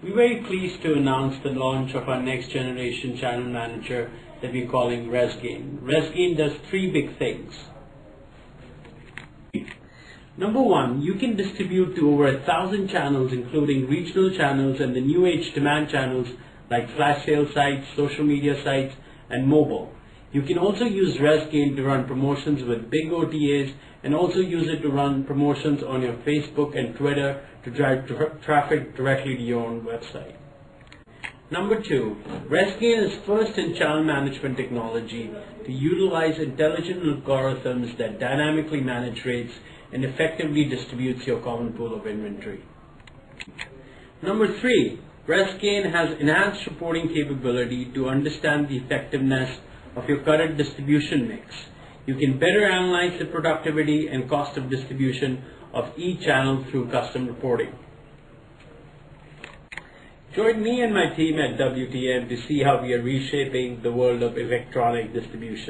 We're very pleased to announce the launch of our next generation channel manager that we're calling ResGain. ResGain does three big things. Number one, you can distribute to over a thousand channels including regional channels and the new age demand channels like flash sale sites, social media sites, and mobile. You can also use ResGain to run promotions with big OTAs and also use it to run promotions on your Facebook and Twitter to drive tra traffic directly to your own website. Number two, ResGain is first in channel management technology to utilize intelligent algorithms that dynamically manage rates and effectively distributes your common pool of inventory. Number three, ResGain has enhanced reporting capability to understand the effectiveness of your current distribution mix. You can better analyze the productivity and cost of distribution of each channel through custom reporting. Join me and my team at WTM to see how we are reshaping the world of electronic distribution.